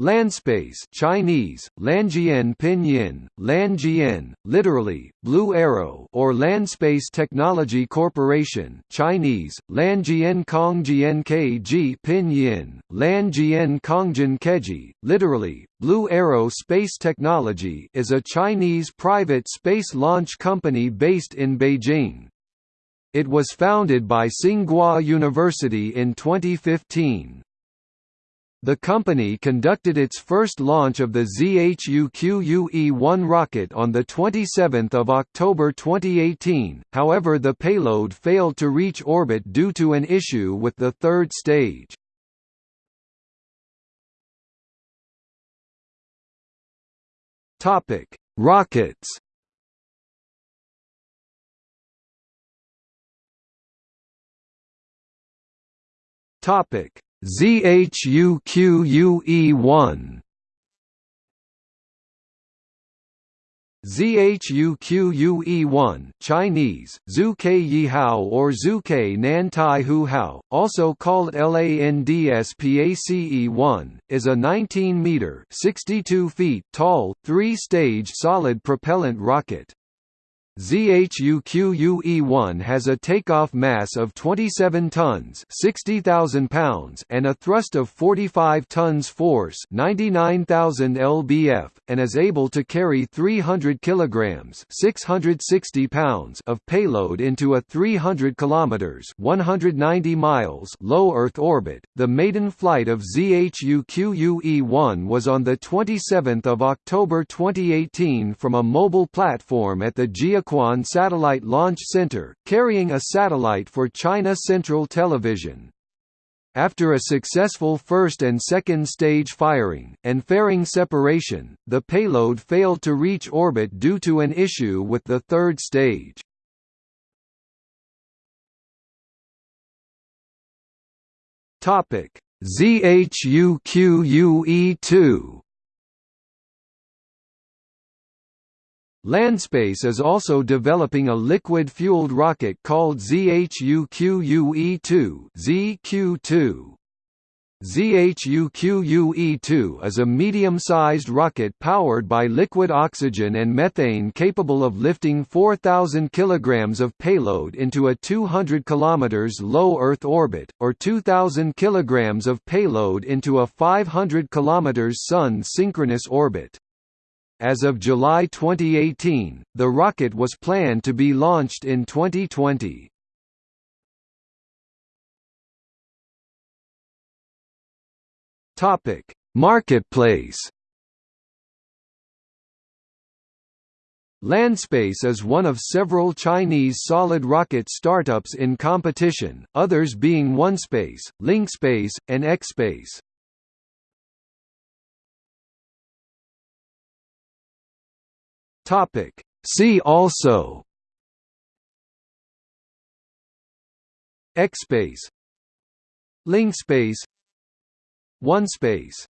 Landspace Chinese, Lanjian Pinyin, Lanjian, literally, Blue Arrow or Landspace Technology Corporation Chinese, Lanjian Kongjian Kg Pinyin, Lanjian Kongjian Keji, literally, Blue Arrow Space Technology is a Chinese private space launch company based in Beijing. It was founded by Tsinghua University in 2015. The company conducted its first launch of the ZHU-QUE-1 rocket on 27 October 2018, however the payload failed to reach orbit due to an issue with the third stage. Rockets Topic ZHUQUE1 ZHUQUE1 Chinese, Zhu Yihao or Zhu Nantai Hu Hao, also called LANDSPACE-1, is a 19-meter (62 feet) tall, three-stage solid propellant rocket. ZHUQUE-1 has a takeoff mass of 27 tons (60,000 pounds) and a thrust of 45 tons force (99,000 lbf) and is able to carry 300 kilograms (660 pounds) of payload into a 300 kilometers (190 miles) low Earth orbit. The maiden flight of ZHUQUE-1 was on the 27th of October 2018 from a mobile platform at the Jiuquan Jiuquan Satellite Launch Center, carrying a satellite for China Central Television. After a successful first and second stage firing, and fairing separation, the payload failed to reach orbit due to an issue with the third stage. ZHUQUE-2 Landspace is also developing a liquid-fueled rocket called ZHUQUE-2 ZQ-2. ZHUQUE-2 is a medium-sized rocket powered by liquid oxygen and methane capable of lifting 4,000 kg of payload into a 200 km low Earth orbit, or 2,000 kg of payload into a 500 km Sun synchronous orbit. As of July 2018, the rocket was planned to be launched in 2020. Topic: Marketplace. Landspace is one of several Chinese solid rocket startups in competition, others being OneSpace, LinkSpace, and XSpace. Topic. See also. XSpace LinkSpace OneSpace